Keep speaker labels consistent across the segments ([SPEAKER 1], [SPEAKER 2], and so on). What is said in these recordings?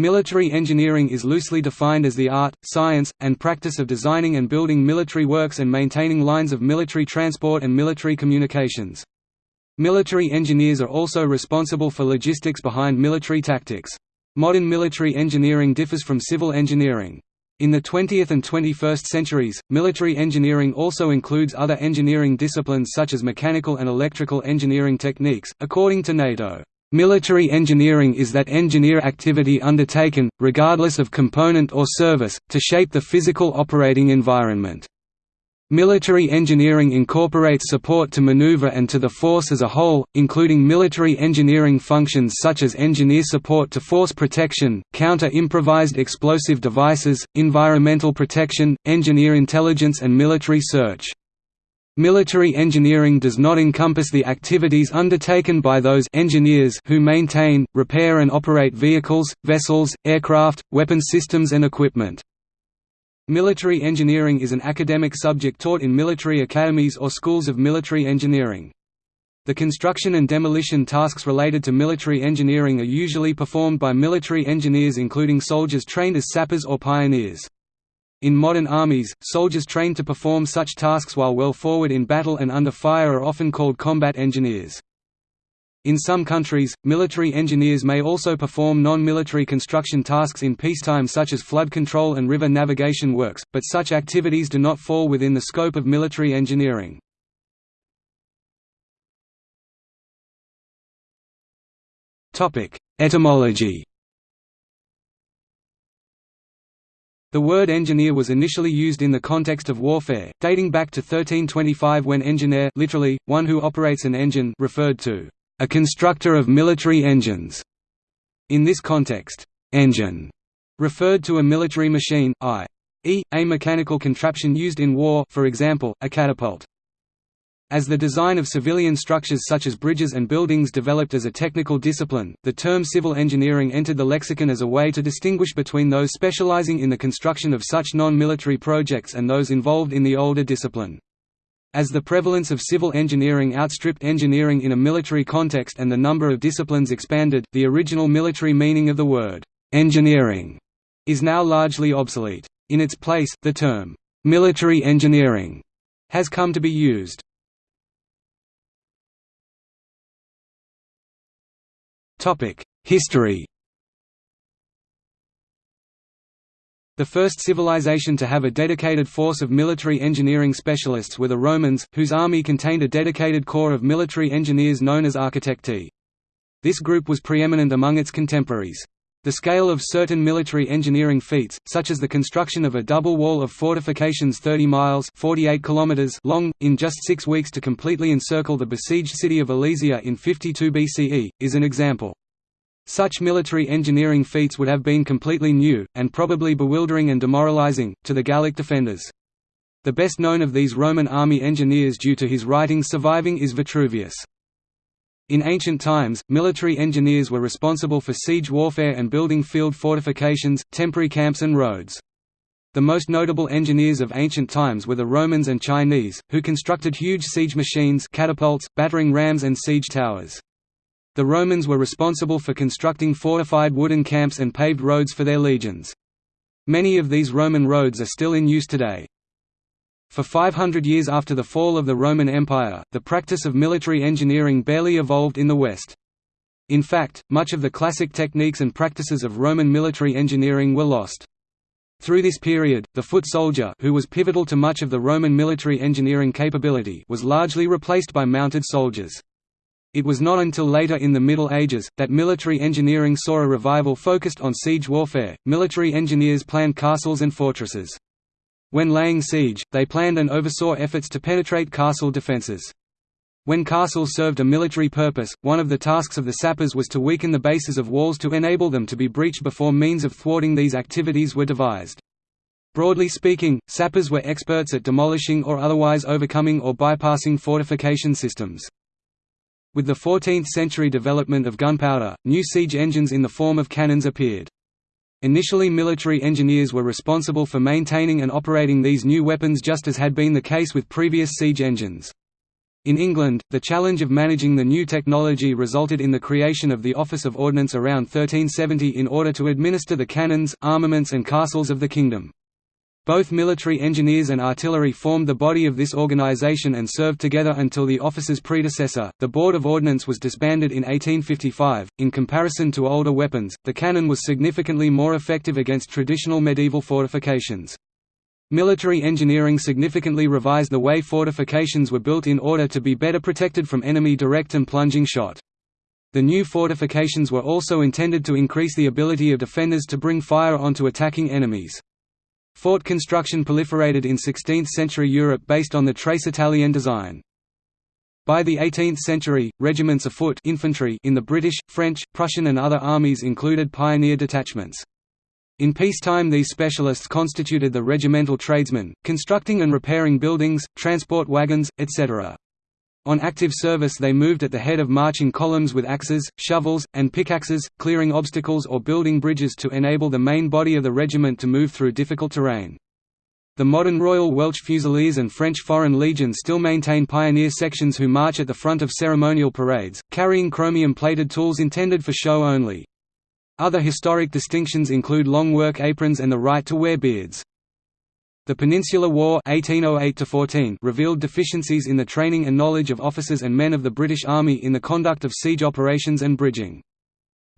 [SPEAKER 1] Military engineering is loosely defined as the art, science, and practice of designing and building military works and maintaining lines of military transport and military communications. Military engineers are also responsible for logistics behind military tactics. Modern military engineering differs from civil engineering. In the 20th and 21st centuries, military engineering also includes other engineering disciplines such as mechanical and electrical engineering techniques, according to NATO. Military engineering is that engineer activity undertaken, regardless of component or service, to shape the physical operating environment. Military engineering incorporates support to maneuver and to the force as a whole, including military engineering functions such as engineer support to force protection, counter-improvised explosive devices, environmental protection, engineer intelligence and military search. Military engineering does not encompass the activities undertaken by those engineers who maintain, repair and operate vehicles, vessels, aircraft, weapon systems and equipment. Military engineering is an academic subject taught in military academies or schools of military engineering. The construction and demolition tasks related to military engineering are usually performed by military engineers including soldiers trained as sappers or pioneers. In modern armies, soldiers trained to perform such tasks while well forward in battle and under fire are often called combat engineers. In some countries, military engineers may also perform non-military construction tasks in peacetime such as flood control and river navigation works, but such activities do not fall within the scope of military engineering. Etymology The word engineer was initially used in the context of warfare, dating back to 1325 when engineer literally, one who operates an engine referred to a constructor of military engines. In this context, engine referred to a military machine, i.e., a mechanical contraption used in war for example, a catapult. As the design of civilian structures such as bridges and buildings developed as a technical discipline, the term civil engineering entered the lexicon as a way to distinguish between those specializing in the construction of such non-military projects and those involved in the older discipline. As the prevalence of civil engineering outstripped engineering in a military context and the number of disciplines expanded, the original military meaning of the word, engineering, is now largely obsolete. In its place, the term, military engineering, has come to be used. History The first civilization to have a dedicated force of military engineering specialists were the Romans, whose army contained a dedicated corps of military engineers known as architecti. This group was preeminent among its contemporaries. The scale of certain military engineering feats, such as the construction of a double wall of fortifications 30 miles 48 kilometers long, in just six weeks to completely encircle the besieged city of Alesia in 52 BCE, is an example. Such military engineering feats would have been completely new, and probably bewildering and demoralizing, to the Gallic defenders. The best known of these Roman army engineers due to his writings surviving is Vitruvius. In ancient times, military engineers were responsible for siege warfare and building field fortifications, temporary camps and roads. The most notable engineers of ancient times were the Romans and Chinese, who constructed huge siege machines catapults, battering rams and siege towers. The Romans were responsible for constructing fortified wooden camps and paved roads for their legions. Many of these Roman roads are still in use today. For 500 years after the fall of the Roman Empire, the practice of military engineering barely evolved in the West. In fact, much of the classic techniques and practices of Roman military engineering were lost. Through this period, the foot soldier who was pivotal to much of the Roman military engineering capability was largely replaced by mounted soldiers. It was not until later in the Middle Ages, that military engineering saw a revival focused on siege warfare. Military engineers planned castles and fortresses. When laying siege, they planned and oversaw efforts to penetrate castle defences. When castles served a military purpose, one of the tasks of the sappers was to weaken the bases of walls to enable them to be breached before means of thwarting these activities were devised. Broadly speaking, sappers were experts at demolishing or otherwise overcoming or bypassing fortification systems. With the 14th-century development of gunpowder, new siege engines in the form of cannons appeared. Initially military engineers were responsible for maintaining and operating these new weapons just as had been the case with previous siege engines. In England, the challenge of managing the new technology resulted in the creation of the Office of Ordnance around 1370 in order to administer the cannons, armaments and castles of the kingdom. Both military engineers and artillery formed the body of this organisation and served together until the officer's predecessor, the Board of Ordnance was disbanded in 1855. In comparison to older weapons, the cannon was significantly more effective against traditional medieval fortifications. Military engineering significantly revised the way fortifications were built in order to be better protected from enemy direct and plunging shot. The new fortifications were also intended to increase the ability of defenders to bring fire onto attacking enemies. Fort construction proliferated in 16th-century Europe based on the trace italienne design. By the 18th century, regiments of foot infantry in the British, French, Prussian and other armies included pioneer detachments. In peacetime these specialists constituted the regimental tradesmen, constructing and repairing buildings, transport wagons, etc. On active service they moved at the head of marching columns with axes, shovels, and pickaxes, clearing obstacles or building bridges to enable the main body of the regiment to move through difficult terrain. The modern Royal Welch Fusiliers and French Foreign Legion still maintain pioneer sections who march at the front of ceremonial parades, carrying chromium-plated tools intended for show only. Other historic distinctions include long work aprons and the right to wear beards. The Peninsular War 1808 revealed deficiencies in the training and knowledge of officers and men of the British Army in the conduct of siege operations and bridging.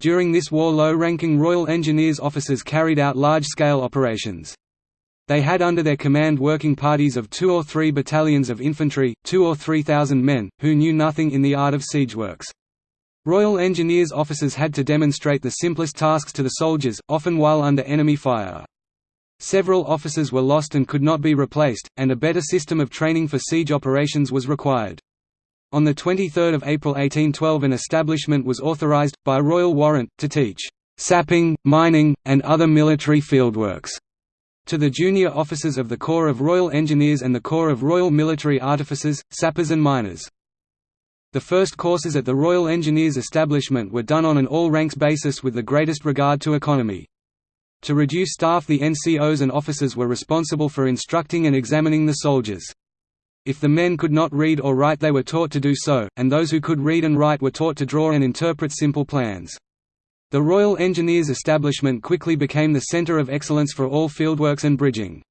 [SPEAKER 1] During this war low-ranking Royal Engineers officers carried out large-scale operations. They had under their command working parties of two or three battalions of infantry, two or three thousand men, who knew nothing in the art of siege works. Royal Engineers officers had to demonstrate the simplest tasks to the soldiers, often while under enemy fire. Several officers were lost and could not be replaced, and a better system of training for siege operations was required. On 23 April 1812 an establishment was authorized, by royal warrant, to teach «sapping, mining, and other military fieldworks» to the junior officers of the Corps of Royal Engineers and the Corps of Royal Military Artificers, sappers and miners. The first courses at the Royal Engineers establishment were done on an all-ranks basis with the greatest regard to economy. To reduce staff the NCOs and officers were responsible for instructing and examining the soldiers. If the men could not read or write they were taught to do so, and those who could read and write were taught to draw and interpret simple plans. The Royal Engineers establishment quickly became the centre of excellence for all fieldworks and bridging.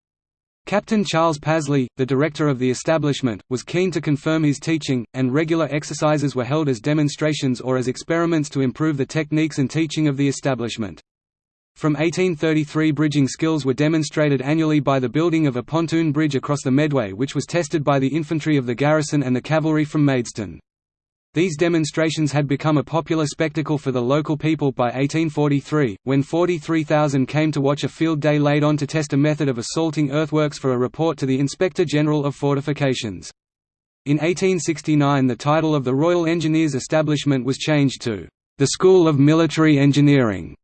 [SPEAKER 1] Captain Charles Pasley, the director of the establishment, was keen to confirm his teaching, and regular exercises were held as demonstrations or as experiments to improve the techniques and teaching of the establishment. From 1833 bridging skills were demonstrated annually by the building of a pontoon bridge across the Medway which was tested by the infantry of the garrison and the cavalry from Maidstone. These demonstrations had become a popular spectacle for the local people by 1843, when 43,000 came to watch a field day laid on to test a method of assaulting earthworks for a report to the Inspector General of Fortifications. In 1869 the title of the Royal Engineers establishment was changed to, "...the School of Military Engineering",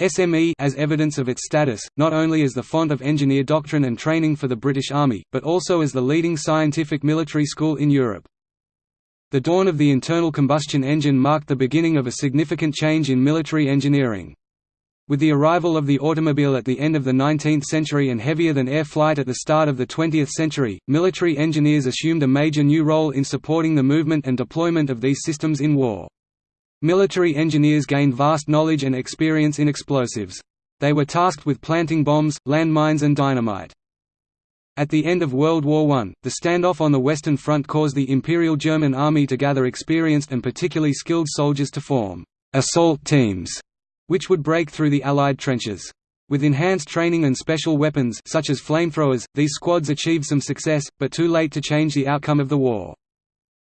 [SPEAKER 1] SME as evidence of its status, not only as the font of engineer doctrine and training for the British Army, but also as the leading scientific military school in Europe. The dawn of the internal combustion engine marked the beginning of a significant change in military engineering. With the arrival of the automobile at the end of the 19th century and heavier-than-air flight at the start of the 20th century, military engineers assumed a major new role in supporting the movement and deployment of these systems in war. Military engineers gained vast knowledge and experience in explosives. They were tasked with planting bombs, landmines and dynamite. At the end of World War I, the standoff on the Western Front caused the Imperial German Army to gather experienced and particularly skilled soldiers to form «assault teams», which would break through the Allied trenches. With enhanced training and special weapons such as flamethrowers, these squads achieved some success, but too late to change the outcome of the war.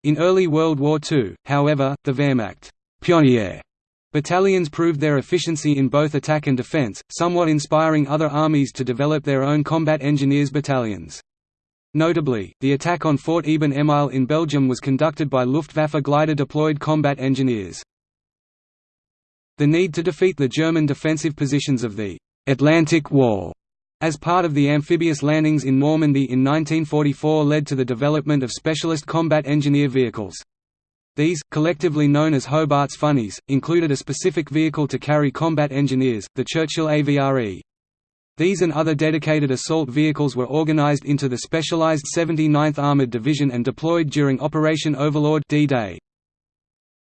[SPEAKER 1] In early World War II, however, the Wehrmacht Pionier Battalions proved their efficiency in both attack and defense, somewhat inspiring other armies to develop their own combat engineers battalions. Notably, the attack on Fort Eben Emael in Belgium was conducted by Luftwaffe glider-deployed combat engineers. The need to defeat the German defensive positions of the «Atlantic Wall» as part of the amphibious landings in Normandy in 1944 led to the development of specialist combat engineer vehicles. These, collectively known as Hobart's Funnies, included a specific vehicle to carry combat engineers, the Churchill AVRE. These and other dedicated assault vehicles were organized into the specialized 79th Armored Division and deployed during Operation Overlord D-Day.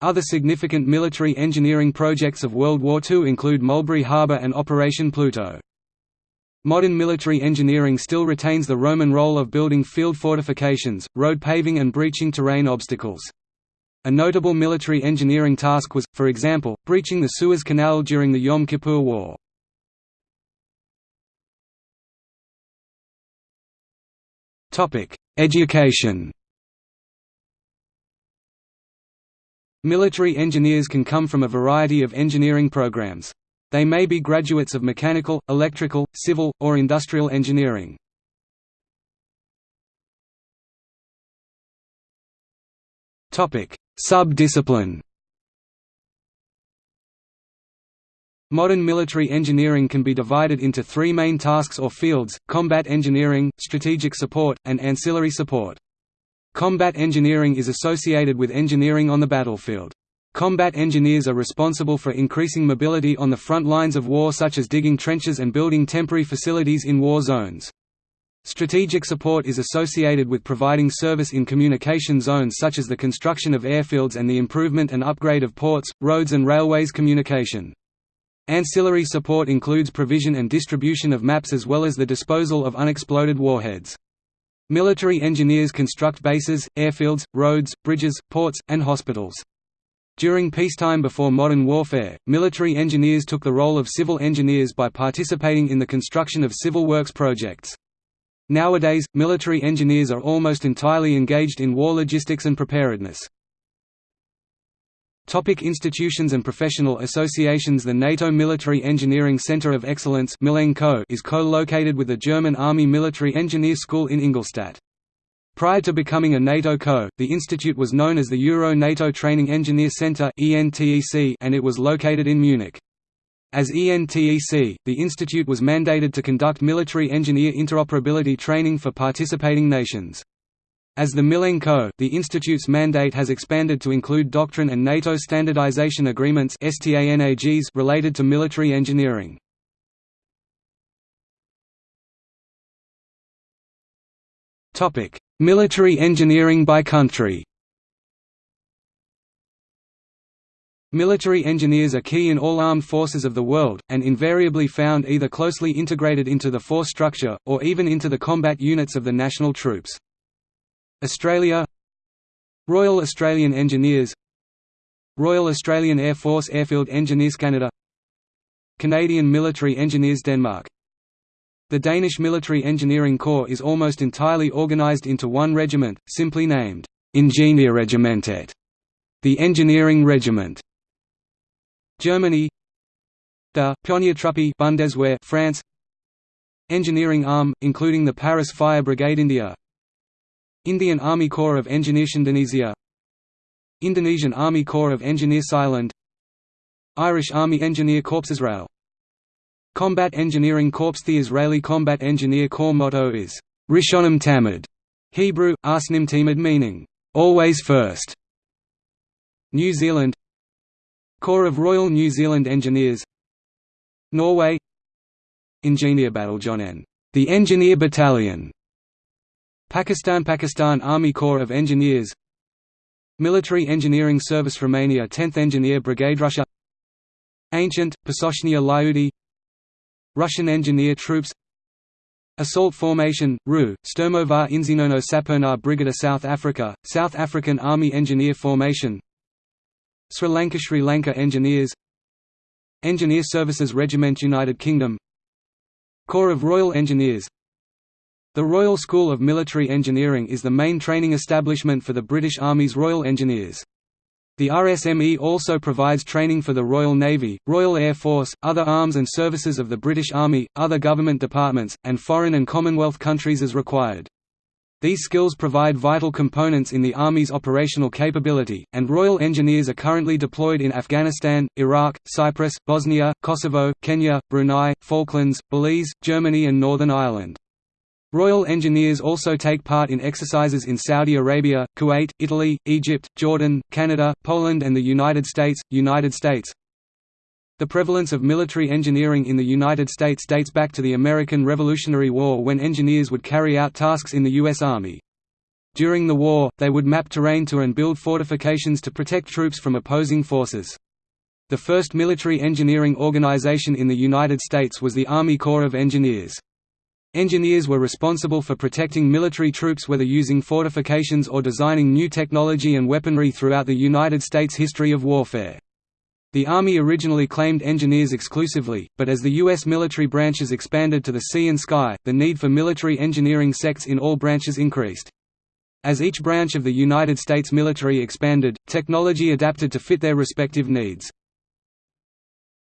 [SPEAKER 1] Other significant military engineering projects of World War II include Mulberry Harbour and Operation Pluto. Modern military engineering still retains the Roman role of building field fortifications, road paving and breaching terrain obstacles. A notable military engineering task was, for example, breaching the Suez Canal during the Yom Kippur War. Education Military engineers can come from a variety of engineering programs. They may be graduates of mechanical, electrical, civil, or industrial engineering. Sub-discipline Modern military engineering can be divided into three main tasks or fields, combat engineering, strategic support, and ancillary support. Combat engineering is associated with engineering on the battlefield. Combat engineers are responsible for increasing mobility on the front lines of war such as digging trenches and building temporary facilities in war zones. Strategic support is associated with providing service in communication zones such as the construction of airfields and the improvement and upgrade of ports, roads and railways communication. Ancillary support includes provision and distribution of maps as well as the disposal of unexploded warheads. Military engineers construct bases, airfields, roads, bridges, ports, and hospitals. During peacetime before modern warfare, military engineers took the role of civil engineers by participating in the construction of civil works projects. Nowadays, military engineers are almost entirely engaged in war logistics and preparedness. Topic institutions and professional associations The NATO Military Engineering Center of Excellence is co-located with the German Army Military Engineer School in Ingolstadt. Prior to becoming a NATO co, the institute was known as the Euro-NATO Training Engineer Center and it was located in Munich. As ENTEC, the institute was mandated to conduct military engineer interoperability training for participating nations. As the MILENG COE, the institute's mandate has expanded to include doctrine and NATO standardization agreements related to military engineering. military engineering by country Military engineers are key in all armed forces of the world, and invariably found either closely integrated into the force structure, or even into the combat units of the national troops. Australia Royal Australian Engineers Royal Australian Air Force Airfield Engineers Canada Canadian Military Engineers Denmark The Danish Military Engineering Corps is almost entirely organised into one regiment, simply named Ingeniørregimentet, the Engineering Regiment. Germany Der Pioniertruppe Bundeswehr France Engineering arm, including the Paris Fire Brigade India Indian Army Corps of Engineers Indonesia Indonesian Army Corps of Engineers Thailand Irish Army Engineer Corps Israel Combat Engineering Corps The Israeli Combat Engineer Corps motto is Rishonim Tamid, Hebrew, Arsnim Timid meaning, always first. New Zealand Corps of Royal New Zealand Engineers Norway. Engineer Bataljonen, the Engineer Battalion. Pakistan Pakistan Army Corps of Engineers. Military Engineering Service Romania 10th Engineer Brigade Russia. Ancient, Pasochnia Lyudi Russian Engineer Troops. Assault Formation, RU, Sturmovar Inzinono Sapernar Brigada South Africa, South African Army Engineer Formation Sri Lanka Sri Lanka Engineers Engineer Services Regiment United Kingdom Corps of Royal Engineers the Royal School of Military Engineering is the main training establishment for the British Army's Royal Engineers. The RSME also provides training for the Royal Navy, Royal Air Force, other arms and services of the British Army, other government departments, and foreign and Commonwealth countries as required. These skills provide vital components in the Army's operational capability, and Royal Engineers are currently deployed in Afghanistan, Iraq, Cyprus, Bosnia, Kosovo, Kenya, Brunei, Falklands, Belize, Germany and Northern Ireland. Royal Engineers also take part in exercises in Saudi Arabia, Kuwait, Italy, Egypt, Jordan, Canada, Poland and the United States. United States The prevalence of military engineering in the United States dates back to the American Revolutionary War when engineers would carry out tasks in the U.S. Army. During the war, they would map terrain to and build fortifications to protect troops from opposing forces. The first military engineering organization in the United States was the Army Corps of Engineers. Engineers were responsible for protecting military troops whether using fortifications or designing new technology and weaponry throughout the United States history of warfare. The Army originally claimed engineers exclusively, but as the U.S. military branches expanded to the sea and sky, the need for military engineering sects in all branches increased. As each branch of the United States military expanded, technology adapted to fit their respective needs.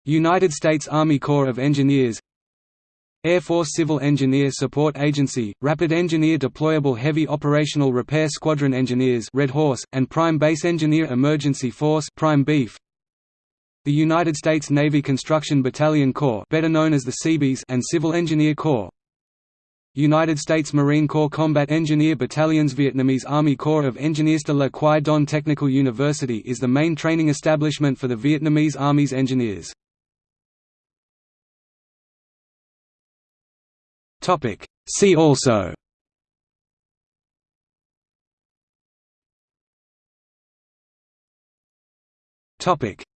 [SPEAKER 1] United States Army Corps of Engineers Air Force Civil Engineer Support Agency, Rapid Engineer Deployable Heavy Operational Repair Squadron Engineers Red Horse, and Prime Base Engineer Emergency Force Prime Beef. The United States Navy Construction Battalion Corps better known as the Seabees and Civil Engineer Corps United States Marine Corps Combat Engineer Battalions Vietnamese Army Corps of Engineers de Le Quy Don Technical University is the main training establishment for the Vietnamese Army's engineers. See also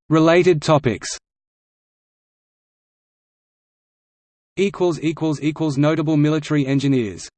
[SPEAKER 1] Related topics. Notable military engineers